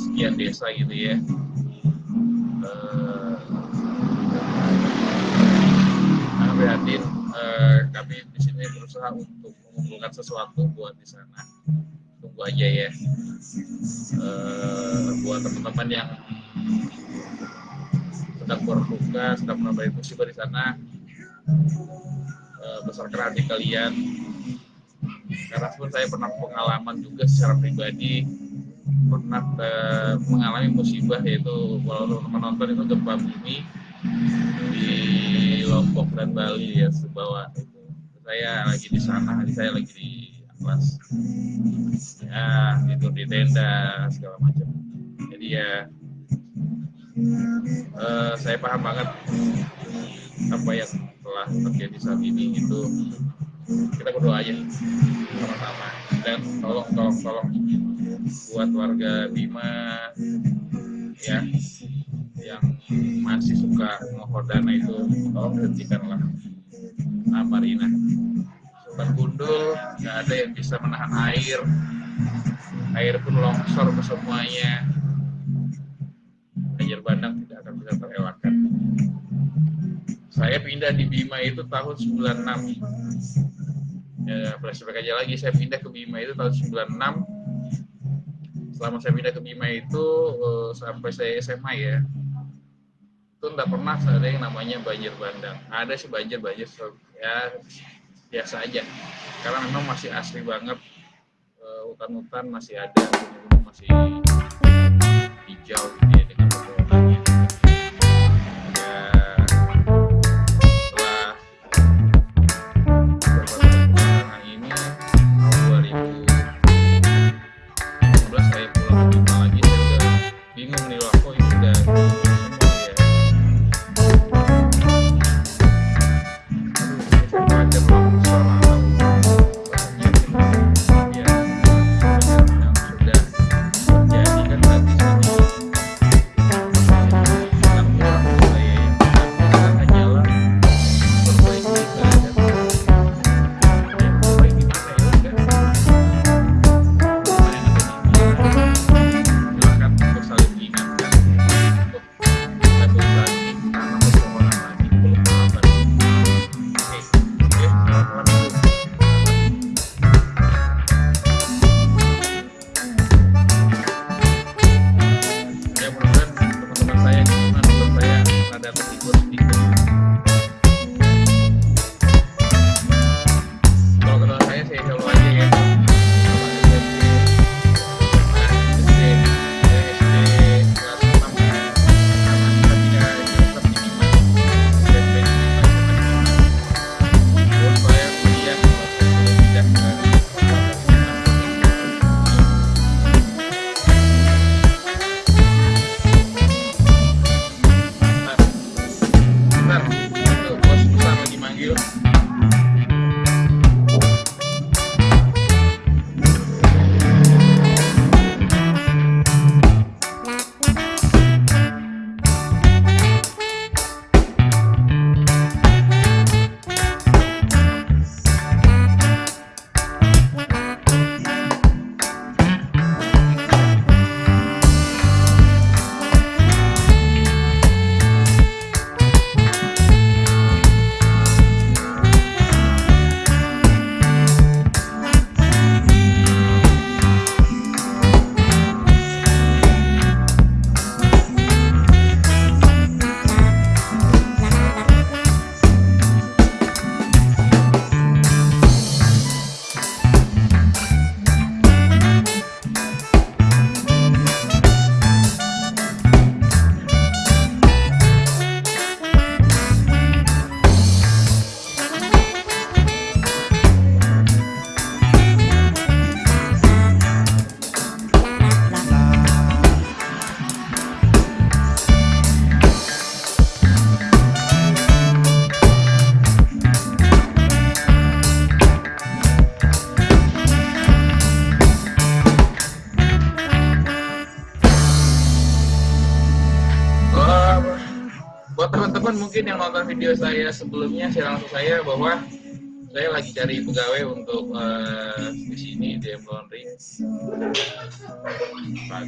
sekian desa gitu ya. Uh, prihatin uh, kami di sini berusaha untuk mengumpulkan sesuatu buat di sana. Tunggu aja ya. Uh, buat teman-teman yang sedang berduka sedang menambah musibah di sana uh, besarkan hati kalian. Karena pun saya pernah pengalaman juga secara pribadi pernah uh, mengalami musibah yaitu kalau menonton itu gempa bumi di Lombok dan Bali ya sebawa itu. Saya lagi di sana saya lagi di kelas ya tidur di tenda segala macam. Jadi ya uh, saya paham banget apa yang telah terjadi saat ini itu kita berdoa aja sama-sama. Dan tolong tolong tolong buat warga Bima ya yang masih suka mohon dana itu tolong hentikanlah nah, Marina Sultan Gundul nggak ada yang bisa menahan air. Air pun longsor ke semuanya. Banjir bandang tidak akan bisa terelakkan. Saya pindah di Bima itu tahun 96 ya aja lagi saya pindah ke Bima itu tahun 96 selama saya pindah ke Bima itu uh, sampai saya SMA ya itu tidak pernah ada yang namanya banjir bandang. Ada sih banjir banjir ya biasa aja. Karena memang masih asli banget hutan-hutan uh, masih ada masih hijau gitu ya dengan that teman-teman mungkin yang nonton video saya sebelumnya share langsung saya bahwa saya lagi cari pegawai untuk uh, di sini di Laundry. Nah.